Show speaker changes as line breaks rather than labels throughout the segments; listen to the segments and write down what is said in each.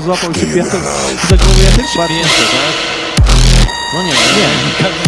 złapał się piasek za głowę.
Pięte, tak? No nie, nie. nie.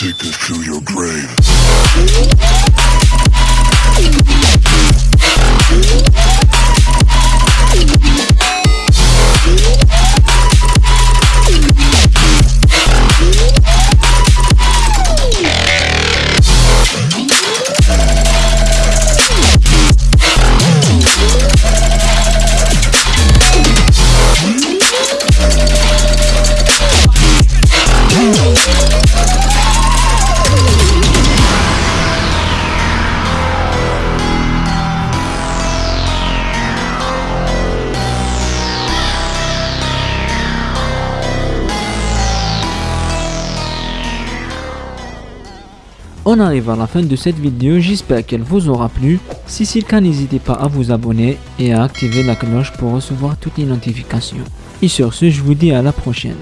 take this to your grave.
On arrive à la fin de cette vidéo, j'espère qu'elle vous aura plu. Si c'est le cas, n'hésitez pas à vous abonner et à activer la cloche pour recevoir toutes les notifications. Et sur ce, je vous dis à la prochaine.